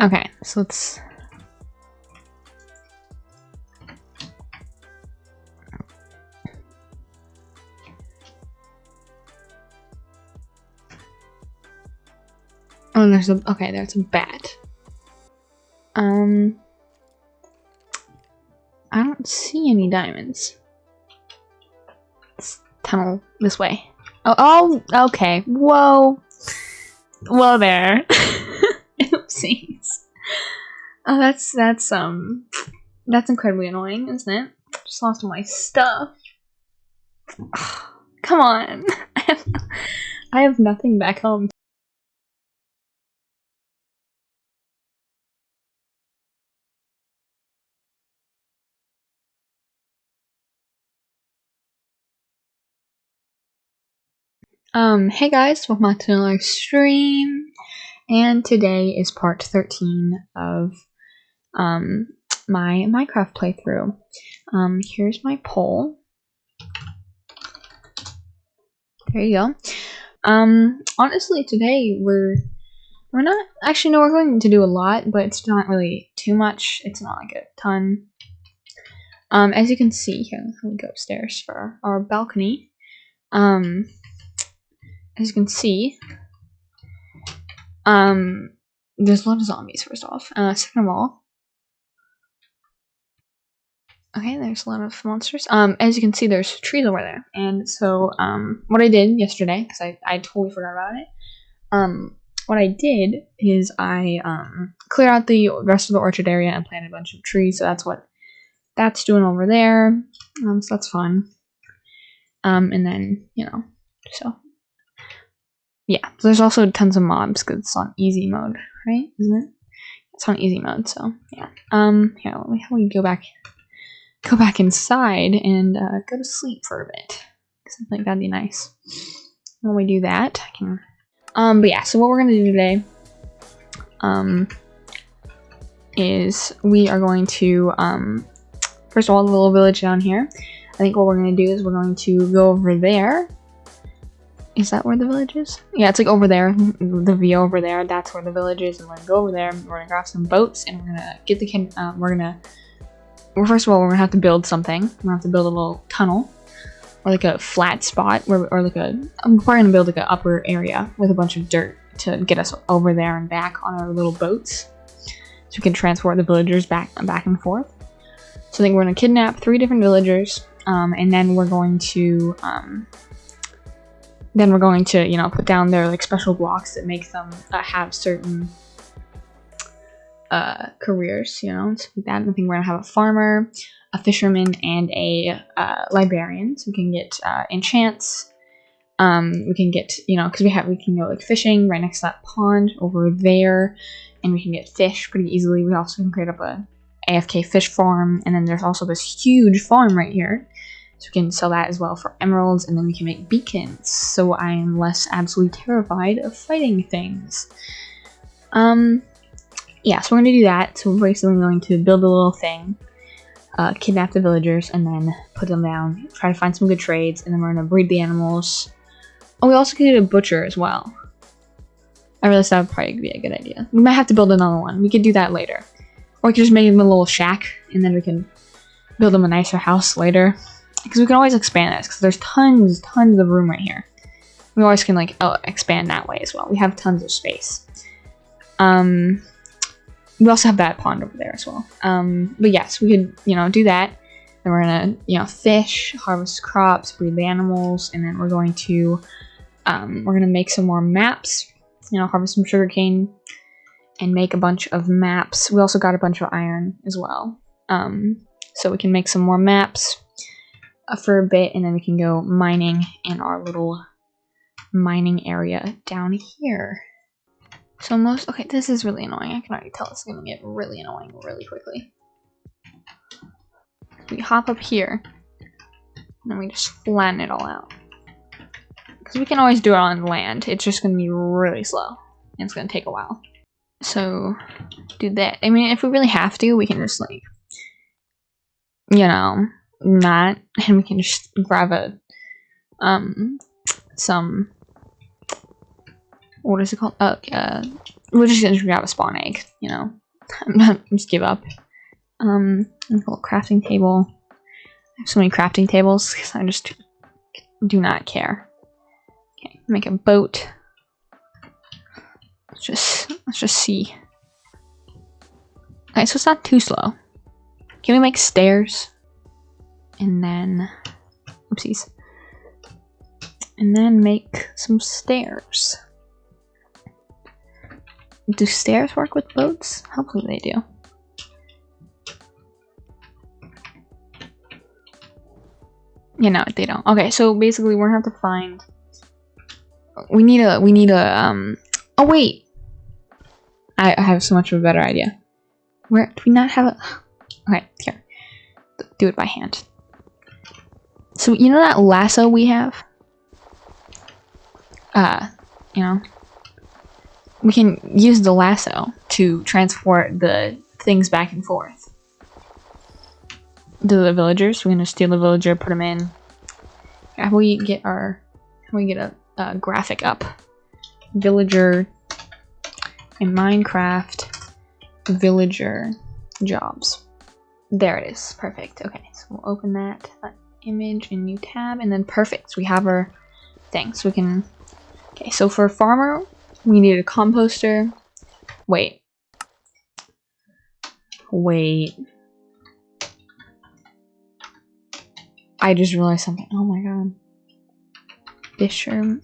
Okay, so let's. Oh, there's a okay. There's a bat. Um, I don't see any diamonds. Let's tunnel this way. Oh, oh, okay. Whoa. Whoa there. Oopsies. Oh, that's that's um, that's incredibly annoying, isn't it? Just lost all my stuff. Come on. I have, I have nothing back home. Um, hey guys, welcome back to another stream. And today is part 13 of um my Minecraft playthrough. Um, here's my poll. There you go. Um, honestly, today we're we're not actually no, we're going to do a lot, but it's not really too much. It's not like a ton. Um, as you can see here, let me go upstairs for our balcony. Um, as you can see, um, there's a lot of zombies, first off. Uh, second of all, okay, there's a lot of monsters. Um, as you can see, there's trees over there. And so, um, what I did yesterday, because I, I totally forgot about it, um, what I did is I, um, cleared out the rest of the orchard area and planted a bunch of trees. So that's what that's doing over there. Um, so that's fun. Um, and then, you know, so yeah, there's also tons of mobs because it's on easy mode, right? Isn't it? It's on easy mode, so yeah. Um, here, let me, let me go back, go back inside and uh, go to sleep for a bit. Cause I think that'd be nice. When we do that, I can. Um, but yeah, so what we're gonna do today, um, is we are going to um, first of all, the little village down here. I think what we're gonna do is we're going to go over there is that where the village is? Yeah, it's like over there. The view over there. That's where the village is. And we're gonna go over there. We're gonna grab some boats, and we're gonna get the can. Uh, we're gonna. Well, first of all, we're gonna have to build something. We're gonna have to build a little tunnel, or like a flat spot, where, or like a. I'm probably gonna build like an upper area with a bunch of dirt to get us over there and back on our little boats, so we can transport the villagers back back and forth. So I think we're gonna kidnap three different villagers, um, and then we're going to. Um, then we're going to, you know, put down their like special blocks that make them uh, have certain uh, careers, you know, so that. I think we're gonna have a farmer, a fisherman, and a uh, librarian. So we can get uh, enchants. Um, we can get, you know, because we have, we can go like fishing right next to that pond over there, and we can get fish pretty easily. We also can create up a AFK fish farm, and then there's also this huge farm right here so we can sell that as well for emeralds, and then we can make beacons, so I am less absolutely terrified of fighting things. Um, yeah, so we're going to do that. So we're basically going to build a little thing, uh, kidnap the villagers, and then put them down, try to find some good trades, and then we're going to breed the animals. Oh, we also could get a butcher as well. I realized that would probably be a good idea. We might have to build another one. We could do that later. Or we could just make him a little shack, and then we can build him a nicer house later because we can always expand this because there's tons, tons of room right here. We always can like oh, expand that way as well. We have tons of space. Um, we also have that pond over there as well. Um, but yes, we could you know do that. Then we're gonna you know fish, harvest crops, breed the animals, and then we're going to um, we're gonna make some more maps. You know, harvest some sugarcane and make a bunch of maps. We also got a bunch of iron as well. Um, so we can make some more maps uh, for a bit and then we can go mining in our little mining area down here. So most, okay, this is really annoying. I can already tell it's gonna get really annoying really quickly. We hop up here and then we just flatten it all out. Because we can always do it on land. It's just gonna be really slow and it's gonna take a while. So do that. I mean, if we really have to, we can just like, you know, not and we can just grab a um some what is it called uh, uh we're just gonna grab a spawn egg, you know. Just give up. Um, little crafting table. I have so many crafting tables because I just do not care. Okay, make a boat. Let's just let's just see. Okay, so it's not too slow. Can we make stairs? And then oopsies. And then make some stairs. Do stairs work with boats? Hopefully they do. Yeah, no, they don't. Okay, so basically we're gonna have to find we need a we need a um oh wait I, I have so much of a better idea where do we not have a okay here do it by hand so you know that lasso we have uh you know we can use the lasso to transport the things back and forth to the villagers we're gonna steal the villager put them in how we get our how we get a uh, graphic up. Villager in Minecraft villager jobs. There it is. Perfect. Okay, so we'll open that uh, image in new tab and then perfect. So we have our thing. So we can Okay, so for farmer, we need a composter. Wait. Wait. I just realized something. Oh my god. Fisher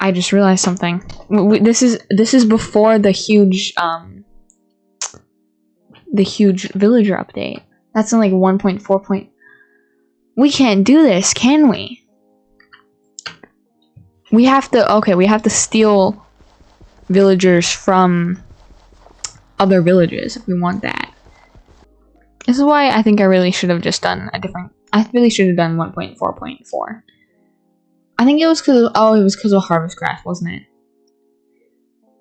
I just realized something. This is this is before the huge um the huge villager update. That's in like 1.4 point. We can't do this, can we? We have to okay, we have to steal villagers from other villages if we want that. This is why I think I really should have just done a different I really should have done 1.4.4. I think it was because oh, it was because of Harvest Craft, wasn't it?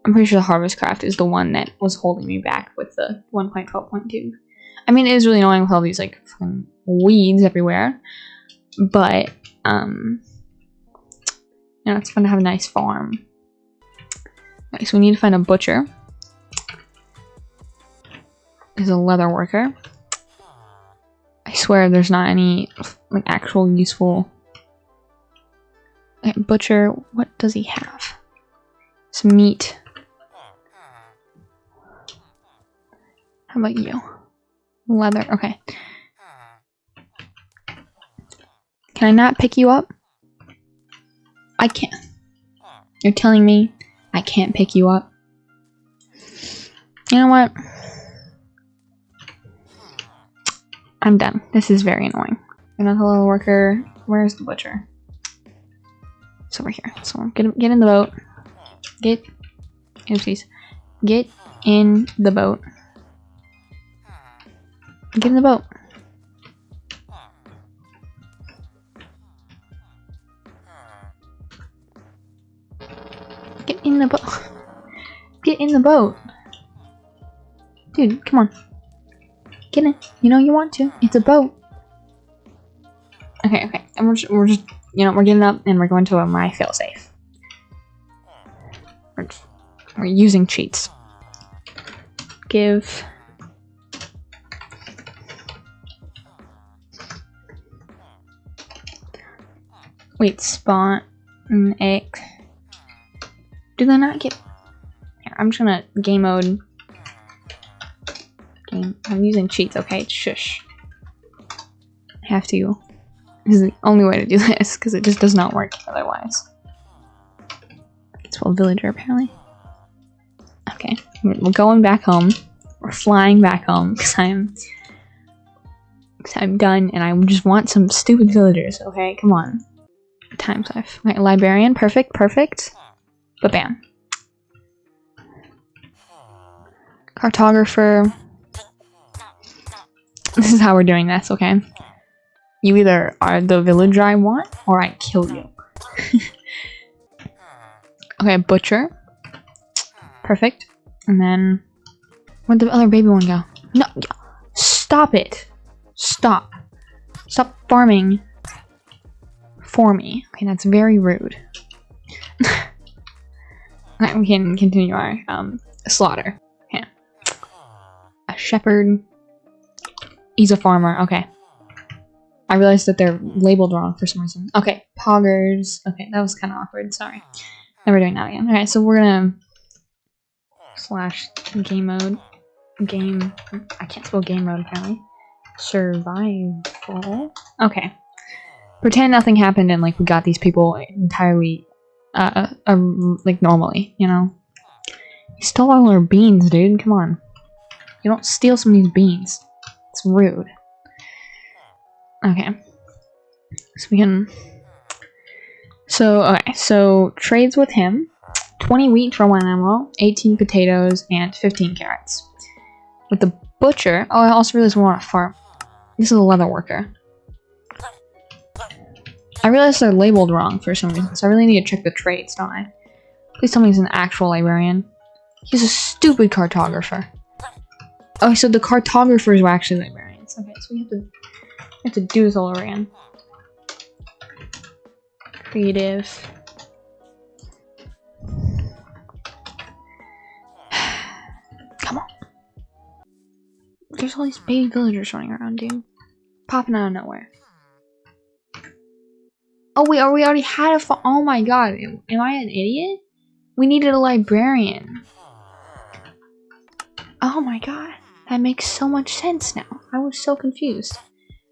I'm pretty sure the Harvest Craft is the one that was holding me back with the 1.12.2. I mean, it is really annoying with all these like weeds everywhere, but um, you know, it's fun to have a nice farm. Okay, so we need to find a butcher. Is a leather worker. I swear there's not any like actual useful Okay, butcher, what does he have? Some meat. How about you? Leather, okay. Can I not pick you up? I can't. You're telling me I can't pick you up? You know what? I'm done. This is very annoying. Another little worker. Where's the butcher? It's over here. So get get in the boat. Get oopsies. Get in the boat. Get in the boat. Get in the boat. Get in the boat. Dude, come on. Get in. You know you want to. It's a boat. Okay, okay. And we're just, we're just you know, we're getting up and we're going to a my failsafe. We're, we're using cheats. Give. Wait, spawn an egg. Do they not get... Here, I'm just gonna game mode. Game. I'm using cheats, okay? Shush. I have to This is the only way to do this because it just does not work otherwise. It's well villager apparently. Okay, we're going back home. We're flying back home because I'm cause I'm done and I just want some stupid villagers. Okay, come on. Times life. My librarian, perfect, perfect. But bam. Cartographer. This is how we're doing this, okay? You either are the villager I want, or I kill you. okay, butcher. Perfect. And then... Where'd the other baby one go? No! Stop it! Stop. Stop farming for me. Okay, that's very rude. We can continue our um, slaughter. Yeah. A shepherd. He's a farmer. Okay. I realized that they're labeled wrong for some reason. Okay, poggers. Okay, that was kind of awkward. Sorry. Never doing that again. Alright, so we're gonna slash game mode. Game. I can't spell game mode apparently. Survival. Okay. Pretend nothing happened and like we got these people entirely, uh, uh like normally, you know. You stole all our beans, dude. Come on. You don't steal some of these beans. It's rude. Okay. So we can... So, okay, so trades with him. 20 wheat for one ammo, 18 potatoes, and 15 carrots. With the butcher... Oh, I also realized we want a farm. This is a leather worker. I realized they're labeled wrong for some reason, so I really need to check the traits, don't I? Please tell me he's an actual librarian. He's a stupid cartographer. Oh, so the cartographers were actually librarians. Okay, so we have to have to do this all over again. Creative. Come on. There's all these baby villagers running around, dude. Popping out of nowhere. Oh wait, we already had a Oh my god, am I an idiot? We needed a librarian. Oh my god, that makes so much sense now. I was so confused.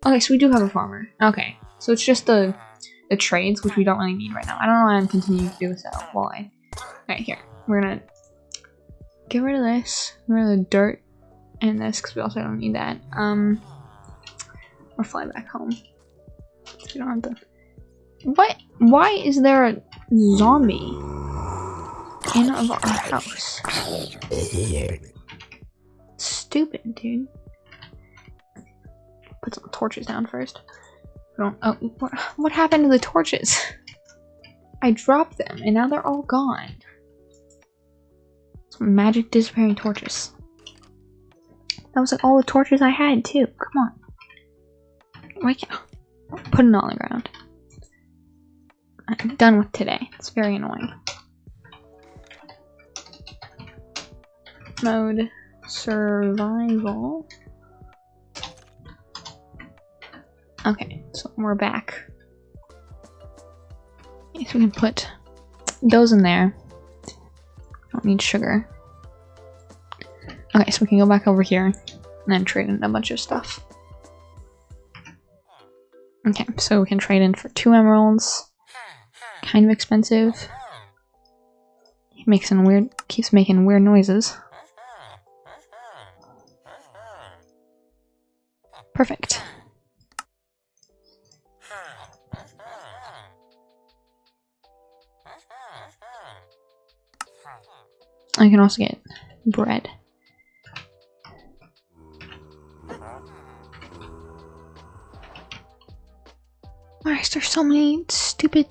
Okay, so we do have a farmer. Okay, so it's just the the trades, which we don't really need right now. I don't know why I'm continuing to do this I... Right, here. We're gonna get rid of this. Get rid of the dirt and this, because we also don't need that. Um, or fly back home. we don't have to... What? Why is there a zombie in of our house? Stupid, dude put some torches down first. Oh, what, what happened to the torches? I dropped them and now they're all gone. Some magic disappearing torches. That was like all the torches I had too. Come on. Why can't put it on the ground? I'm done with today. It's very annoying. Mode survival. Okay, so we're back. Okay, so we can put those in there. Don't need sugar. Okay, so we can go back over here and then trade in a bunch of stuff. Okay, so we can trade in for two emeralds. Kind of expensive. He makes some weird keeps making weird noises. Perfect. I can also get bread. Why is there so many stupid...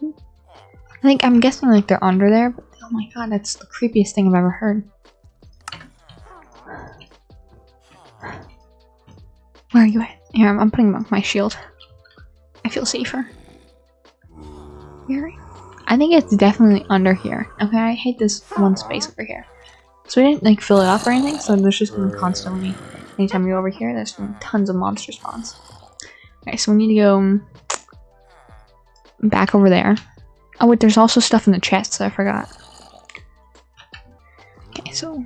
I think, I'm guessing like they're under there, but oh my god, that's the creepiest thing I've ever heard. Where are you at? Here, I'm, I'm putting my shield. I feel safer. Where I think it's definitely under here. Okay, I hate this one space over here. So we didn't like fill it up or anything, so there's just gonna constantly, anytime you're over here, there's tons of monster spawns. Okay, so we need to go back over there. Oh wait, there's also stuff in the chests I forgot. Okay, so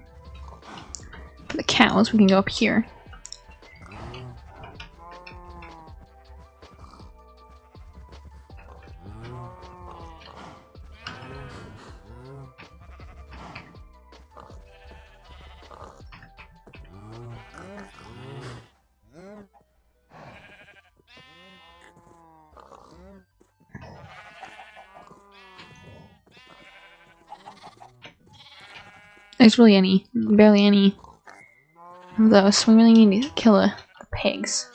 for the cows, we can go up here. Really any, barely any of those, we really need to kill the, the pigs.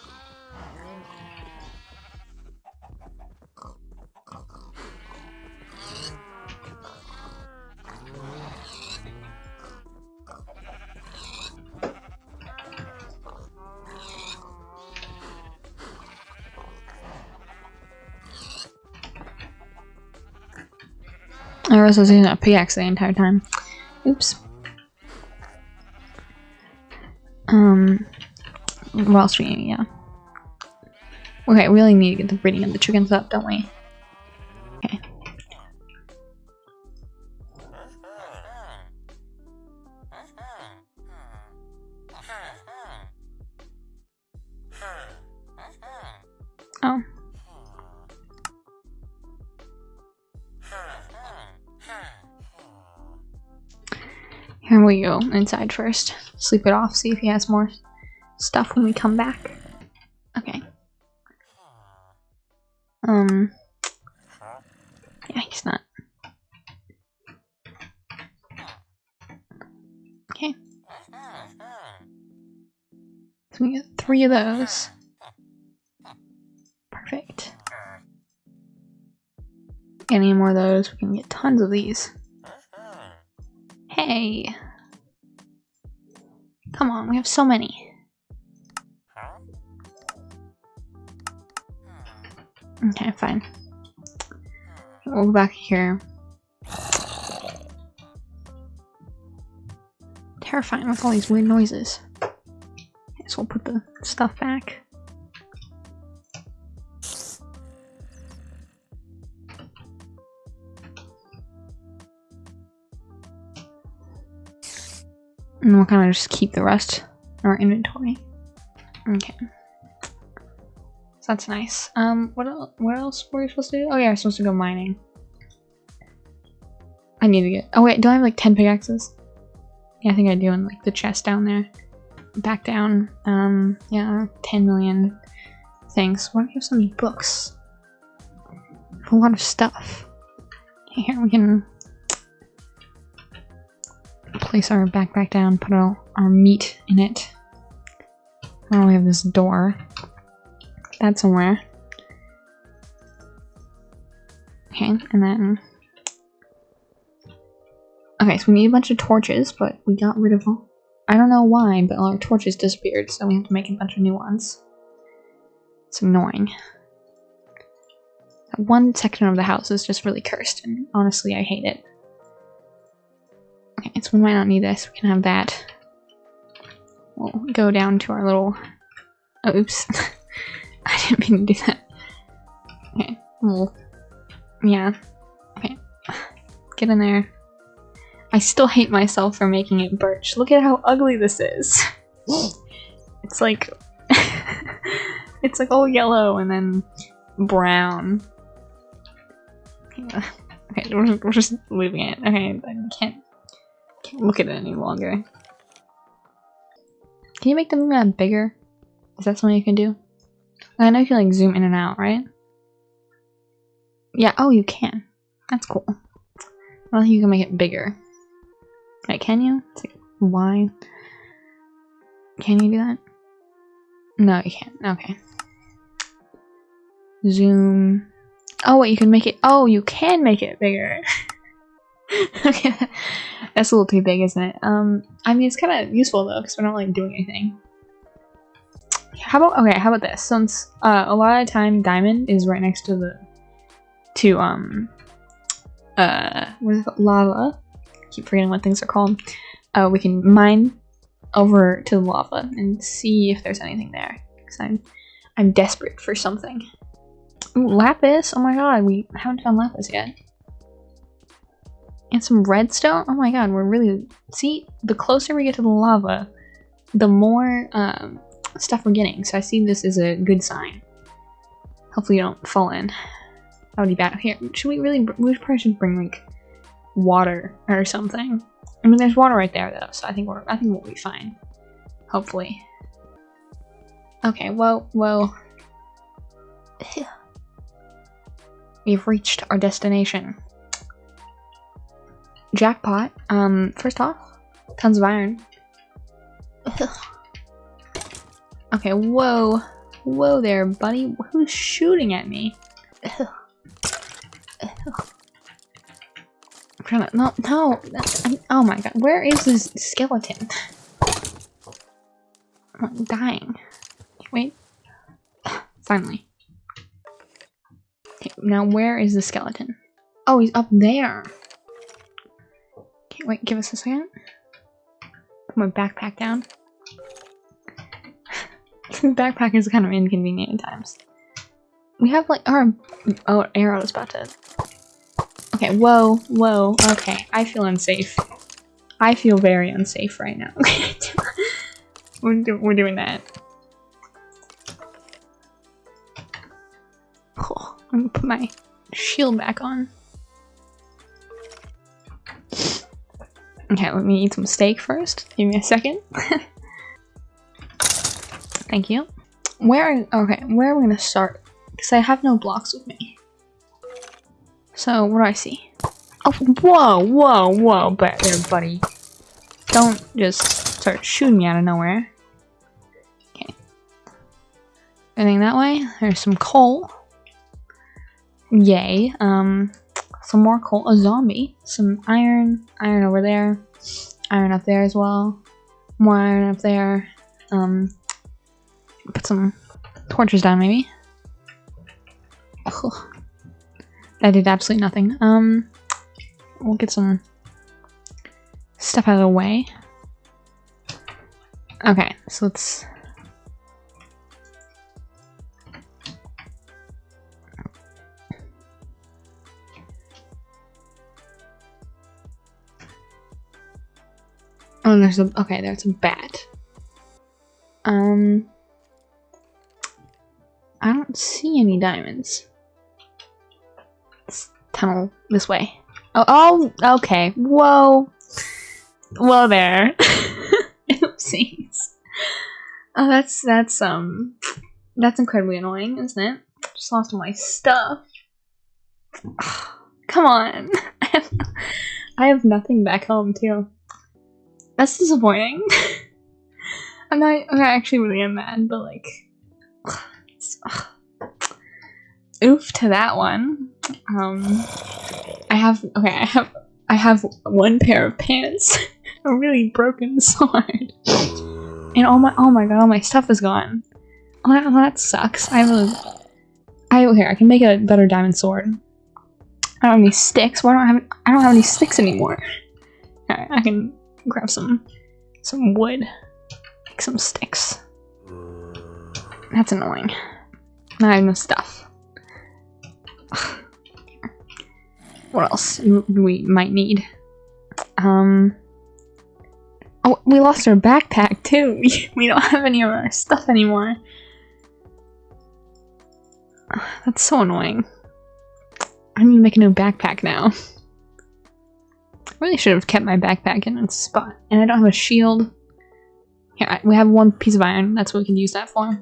I was using a pickaxe the entire time. Oops. Um, what else? Yeah. Okay, we really need to get the breeding of the chickens up, don't we? Okay. Oh. Here we go, inside first. Sleep it off, see if he has more stuff when we come back. Okay. Um. Yeah, he's not. Okay. So we get three of those. Perfect. Any more of those, we can get tons of these. Hey! Come on, we have so many. Okay, fine. We'll go back here. Terrifying with all these weird noises. Guess we'll put the stuff back. And we'll kind of just keep the rest in our inventory. Okay. So that's nice. Um, what else, what else were we supposed to do? Oh yeah, we're supposed to go mining. I need to get- oh wait, do I have like 10 pickaxes? Yeah, I think I do in like the chest down there. Back down. Um, yeah, 10 million things. Why do we have so many books? A lot of stuff. Here we can place our backpack down, put our, our meat in it. Now we have this door. That somewhere. Okay, and then... Okay, so we need a bunch of torches, but we got rid of them. I don't know why, but all our torches disappeared, so we have to make a bunch of new ones. It's annoying. That one section of the house is just really cursed, and honestly, I hate it. Okay, so we might not need this. We can have that. We'll go down to our little... Oh, oops. I didn't mean to do that. Okay, well... Yeah. Okay. Get in there. I still hate myself for making it birch. Look at how ugly this is. it's like... it's like all yellow and then brown. Yeah. Okay, we're, we're just leaving it. Okay, I can't can't look at it any longer. Can you make the map bigger? Is that something you can do? I know you can like zoom in and out, right? Yeah, oh you can. That's cool. I don't think you can make it bigger. Wait, can you? Like, why? Can you do that? No, you can't. Okay. Zoom. Oh, wait, you can make it- oh, you can make it bigger. okay, that's a little too big, isn't it? Um, I mean, it's kind of useful though, because we're not like doing anything. How about okay? How about this? Since uh, a lot of time, diamond is right next to the to um uh what is it lava. I keep forgetting what things are called. Uh, we can mine over to the lava and see if there's anything there. Because I'm I'm desperate for something. Ooh, lapis! Oh my god, we haven't found lapis yet. And some redstone? Oh my god, we're really... See, the closer we get to the lava, the more um, stuff we're getting. So I see this as a good sign. Hopefully you don't fall in. That would be bad. Here, should we really... We probably should bring, like, water or something. I mean, there's water right there, though, so I think we're... I think we'll be fine. Hopefully. Okay, well, well... We've reached our destination. Jackpot. Um, first off, tons of iron. okay, whoa. Whoa there, buddy. Who's shooting at me? I'm trying to- no, no! Oh my god, where is this skeleton? I'm dying. Wait. Finally. Okay, now where is the skeleton? Oh, he's up there. Wait, give us a second. Put my backpack down. backpack is kind of inconvenient at times. We have like our oh arrow is about to. Okay, whoa, whoa. Okay, I feel unsafe. I feel very unsafe right now. we're, do we're doing that. Oh, I'm gonna put my shield back on. Okay, let me eat some steak first. Give me a second. Thank you. Where, okay, where are we gonna start? Because I have no blocks with me. So, what do I see? Oh, whoa, whoa, whoa, back there, buddy. Don't just start shooting me out of nowhere. Okay. Anything that way? There's some coal. Yay. Um, some more coal. A zombie. Some iron. Iron over there. Iron up there as well. More iron up there. Um, put some torches down maybe. Ugh. That did absolutely nothing. Um, we'll get some stuff out of the way. Okay, so let's... Oh, there's a... Okay, there's a bat. Um... I don't see any diamonds. Tunnel this way. Oh, oh, okay. Whoa. Whoa there. Oopsies. Oh, that's, that's, um, that's incredibly annoying, isn't it? Just lost all my stuff. come on. I have nothing back home, too. That's disappointing. I'm not, I actually really am mad, but like, oof to that one. Um, I have okay. I have I have one pair of pants, a really broken sword, and all my oh my god, all my stuff is gone. Oh, that, that sucks. I have a I here. I can make a better diamond sword. I don't have any sticks. Why don't I have? I don't have any sticks anymore. Alright, I can grab some some wood, make some sticks. That's annoying. I have no stuff. what else we might need? Um. Oh, we lost our backpack too. we don't have any of our stuff anymore. That's so annoying. I need to make a new backpack now. I really should have kept my backpack in its spot. And I don't have a shield. Yeah, we have one piece of iron. That's what we can use that for.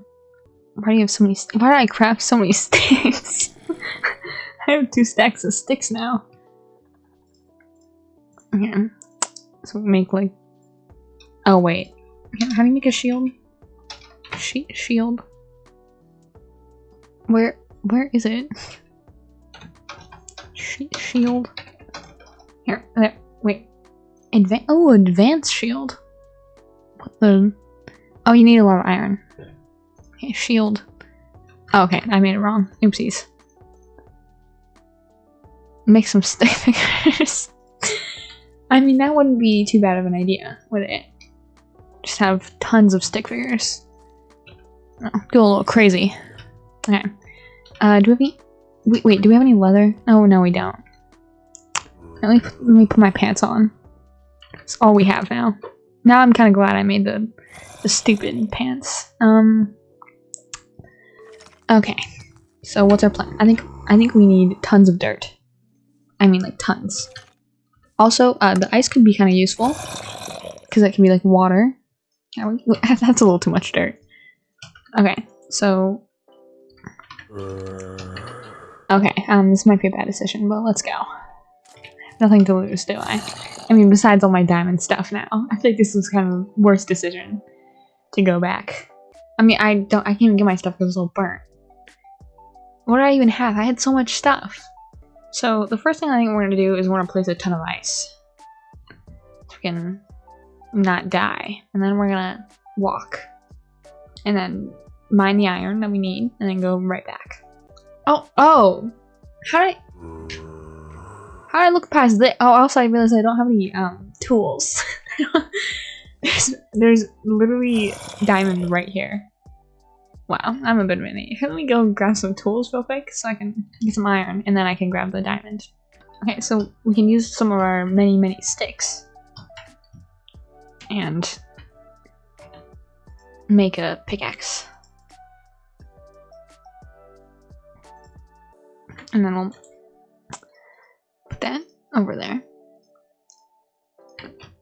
Why do you have so many? Why did I craft so many sticks? I have two stacks of sticks now. Okay, so we make like. Oh wait, how do you make a shield? She shield. Where where is it? She shield. Here, there. Wait. Advan oh, advanced shield. What the? Oh, you need a lot of iron. Okay, shield. Oh, okay, I made it wrong. Oopsies. Make some stick figures. I mean, that wouldn't be too bad of an idea, would it? Just have tons of stick figures. Oh, go a little crazy. Okay. Uh, do we have any... Wait, wait, do we have any leather? Oh, no, we don't. Let me, let me put my pants on. That's all we have now. Now I'm kind of glad I made the, the stupid pants. Um, Okay, so what's our plan? I think I think we need tons of dirt. I mean, like tons. Also, uh, the ice could be kind of useful because it can be like water. That's a little too much dirt. Okay, so okay, um, this might be a bad decision, but let's go. Nothing to lose, do I? I mean, besides all my diamond stuff now, I think this was kind of a worst decision to go back. I mean, I don't, I can't even get my stuff because it's all burnt. What did I even have? I had so much stuff. So the first thing I think we're gonna do is we're gonna place a ton of ice. So we can not die. And then we're gonna walk. And then mine the iron that we need and then go right back. Oh, oh! How did I... How I look past this? Oh, also I realized I don't have any um tools. there's there's literally diamond right here. Wow, I'm a bit of an idiot. Let me go grab some tools real quick so I can get some iron and then I can grab the diamond. Okay, so we can use some of our many, many sticks. And make a pickaxe. And then we'll that over there.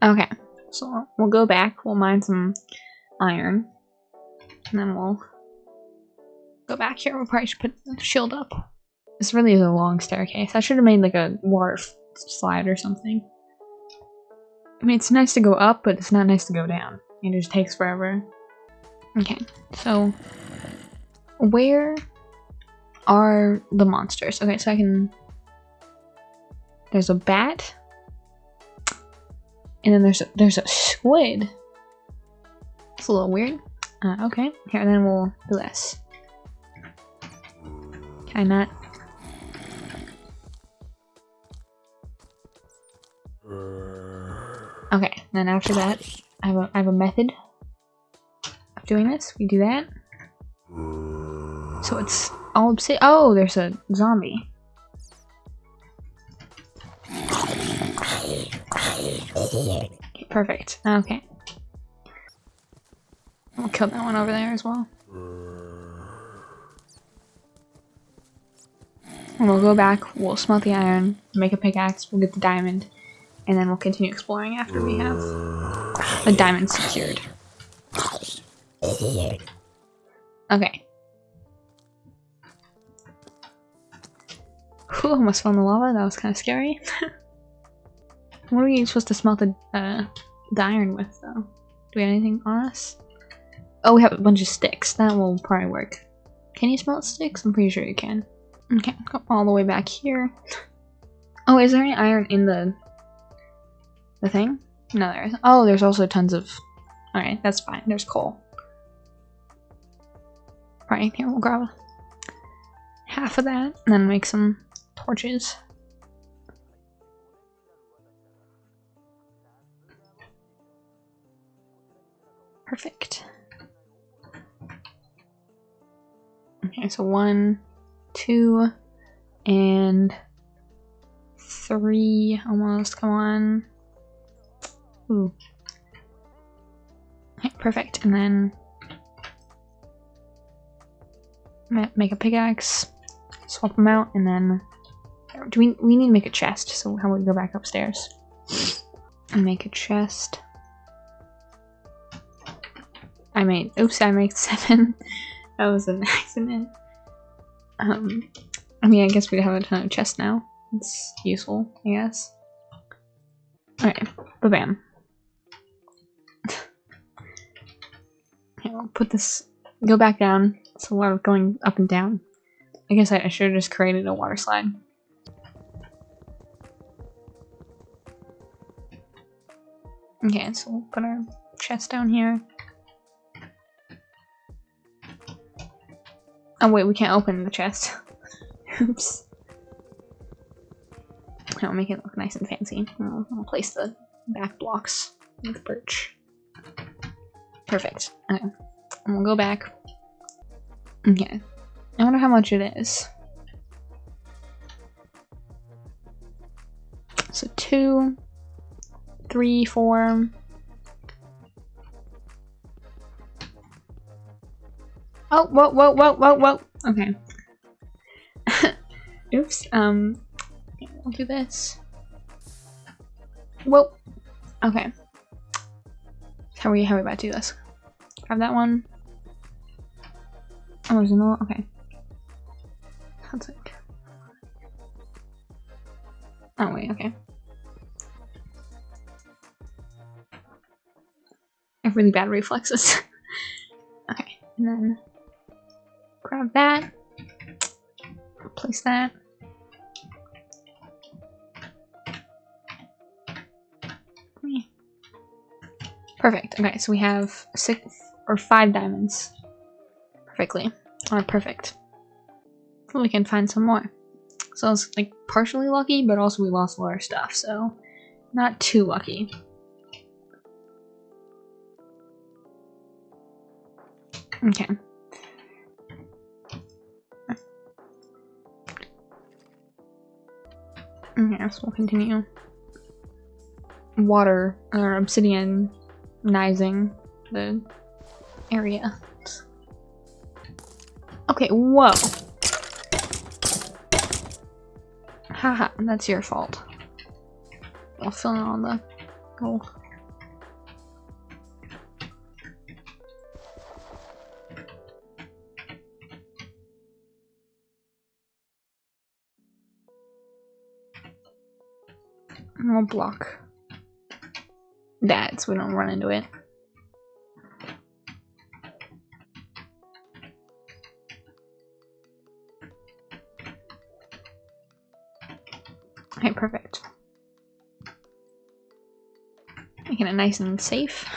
Okay, so we'll go back, we'll mine some iron, and then we'll go back here. We'll probably should put the shield up. This really is a long staircase. I should have made like a water slide or something. I mean, it's nice to go up, but it's not nice to go down. It just takes forever. Okay, so where are the monsters? Okay, so I can... There's a bat. And then there's a, there's a squid. It's a little weird. Uh, okay, here, and then we'll do this. Can I not? Okay, then after that, I have a, I have a method of doing this. We do that. So it's all obsidian. Oh, there's a zombie. Perfect. Okay. We'll kill that one over there as well. And we'll go back, we'll smelt the iron, make a pickaxe, we'll get the diamond, and then we'll continue exploring after we have the diamond secured. Okay. Whew, almost fell in the lava, that was kind of scary. what are we supposed to smelt the, uh, the iron with, though? Do we have anything on us? Oh, we have a bunch of sticks. That will probably work. Can you smelt sticks? I'm pretty sure you can. Okay, all the way back here. Oh, is there any iron in the the thing? No, there is. Oh, there's also tons of. All right, that's fine. There's coal. Right here, we'll grab half of that and then make some torches. Perfect. Okay, so one, two, and three almost. Come on. Ooh. Okay, perfect. And then make a pickaxe, swap them out, and then do we we need to make a chest? So how about we go back upstairs and make a chest? I made. Oops, I made seven. that was an accident. Um, I mean, I guess we have a ton of chests now. It's useful, I guess. Alright, ba-bam. okay, will put this, go back down. It's a lot of going up and down. I guess I, I should have just created a water slide. Okay, so we'll put our chest down here. Oh wait, we can't open the chest. Oops. I'll make it look nice and fancy. I'll, I'll place the back blocks with birch. Perfect. Okay. We'll go back. Okay. I wonder how much it is. So two, three, four. Oh, whoa, whoa, whoa, whoa, whoa. Okay. Oops. Um, I'll do this. Whoa. Okay. How are we, how are we about to do this? Grab that one. Oh, there's another, okay. Sounds like. Oh, wait, okay. I have really bad reflexes. okay, and then grab that. Place that. Perfect. Okay, so we have six or five diamonds. Perfectly. Alright, perfect. we can find some more. So it's like partially lucky, but also we lost a lot of stuff, so not too lucky. Okay. Mm-hmm, yes, we'll continue. Water, or obsidian, nizing the area. Okay, whoa. Haha, that's your fault. I'll fill in on the gold. We'll block that so we don't run into it. Okay, perfect. Making it nice and safe.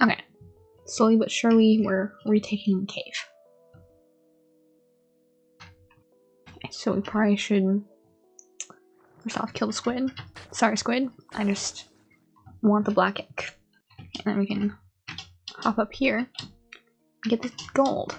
Okay. Slowly but surely, we're retaking the cave. Okay, so we probably should First kill the squid. Sorry, squid. I just want the black egg. And then we can hop up here and get the gold.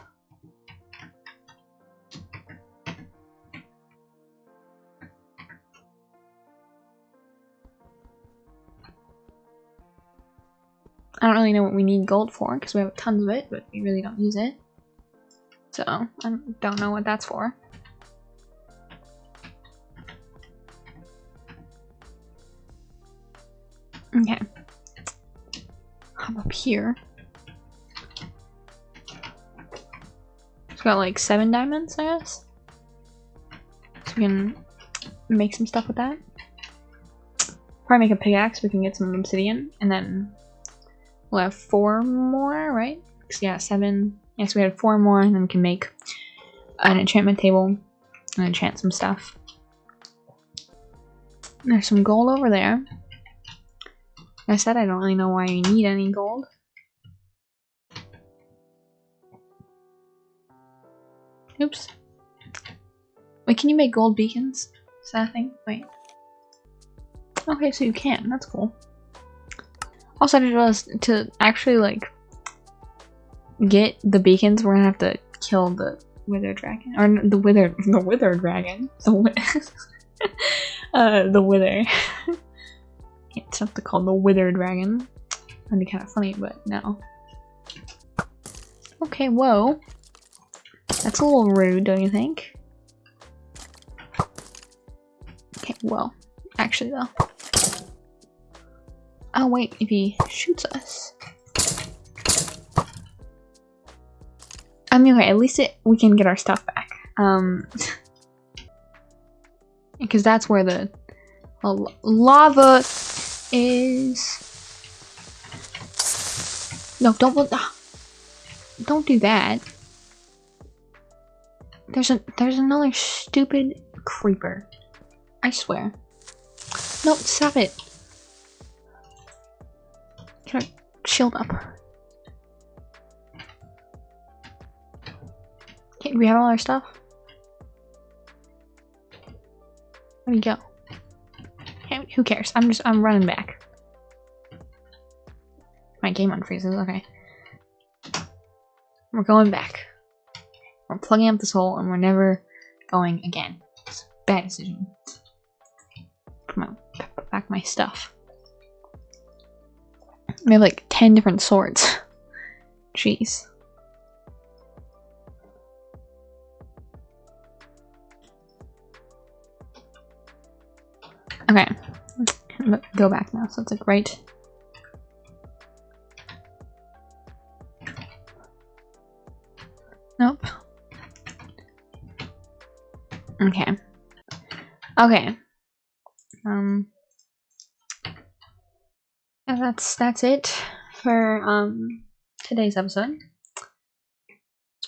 I don't really know what we need gold for because we have tons of it, but we really don't use it. So, I don't know what that's for. Up here. It's got like seven diamonds, I guess. So we can make some stuff with that. Probably make a pickaxe, we can get some obsidian, and then we'll have four more, right? yeah, seven. Yes, we had four more, and then we can make an enchantment table and enchant some stuff. There's some gold over there. I said I don't really know why you need any gold. Oops. Wait, can you make gold beacons? Is that a thing? Wait. Okay, so you can. That's cool. Also, I just realized to actually, like, get the beacons, we're gonna have to kill the wither dragon. Or the wither, the wither dragon. The, uh, the wither. Something called the Wither Dragon. That'd be kind of funny, but no. Okay, whoa. That's a little rude, don't you think? Okay, well, actually though. Oh wait, if he shoots us. I mean, okay, at least it, we can get our stuff back. Um, because that's where the well, lava is... No, don't... Ah, don't do that. There's a there's another stupid creeper. I swear. No, stop it. Get our shield up. Okay, we have all our stuff? Where'd he go? Who cares? I'm just, I'm running back. My game unfreezes, okay. We're going back. We're plugging up this hole and we're never going again. It's a bad decision. Put, my, back my stuff. We have like 10 different swords. Jeez. Okay go back now. So it's like right. Nope. Okay. Okay. Um. That's that's it for um today's episode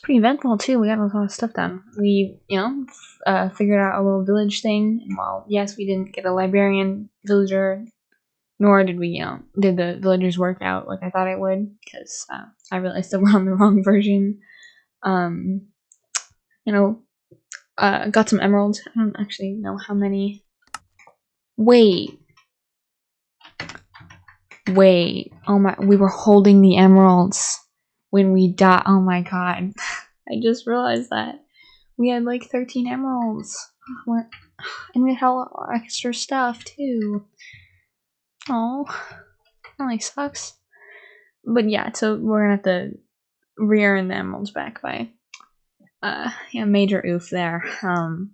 pretty eventful too. We got a lot of stuff done. We, you know, uh, figured out a little village thing. And while yes, we didn't get a librarian villager, nor did we, you know, did the villagers work out like I thought it would, because uh, I realized that we're on the wrong version. Um, you know, uh, got some emeralds. I don't actually know how many. Wait. Wait. Oh my, we were holding the emeralds when we died. Oh my god. I just realized that. We had like 13 emeralds. We're, and we had a lot extra stuff too. Oh, really sucks. But yeah, so we're gonna have to re-earn the emeralds back by uh yeah, major oof there. Um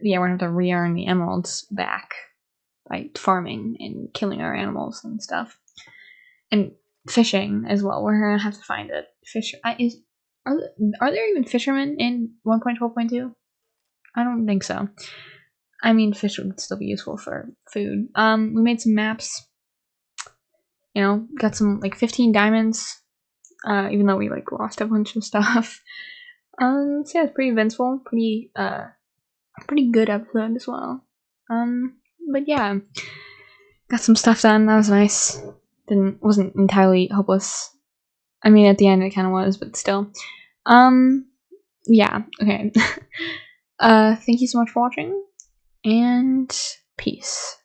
yeah, we're gonna have to re-earn the emeralds back by farming and killing our animals and stuff. And fishing as well. We're gonna have to find a fish. I, is are are there even fishermen in 1.12.2? I don't think so. I mean, fish would still be useful for food. Um, we made some maps. You know, got some like 15 diamonds. Uh, even though we like lost a bunch of stuff. Um, so yeah, it's pretty eventful, pretty uh, pretty good episode as well. Um, but yeah, got some stuff done. That was nice. Didn't wasn't entirely hopeless. I mean, at the end it kind of was, but still. Um, yeah. Okay. uh, thank you so much for watching, and peace.